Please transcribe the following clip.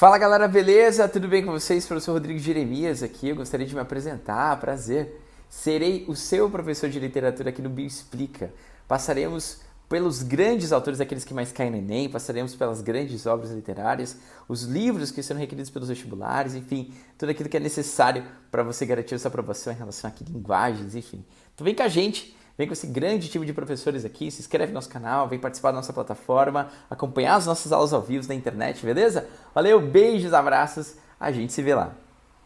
Fala galera, beleza? Tudo bem com vocês? Professor Rodrigo Jeremias aqui. Eu gostaria de me apresentar, prazer. Serei o seu professor de literatura aqui no Bio Explica. Passaremos pelos grandes autores, aqueles que mais caem no Enem, passaremos pelas grandes obras literárias, os livros que serão requeridos pelos vestibulares, enfim, tudo aquilo que é necessário para você garantir essa aprovação em relação a linguagens, enfim. Então vem com a gente, vem com esse grande time de professores aqui, se inscreve no nosso canal, vem participar da nossa plataforma, acompanhar as nossas aulas ao vivo na internet, beleza? Valeu, beijos, abraços, a gente se vê lá.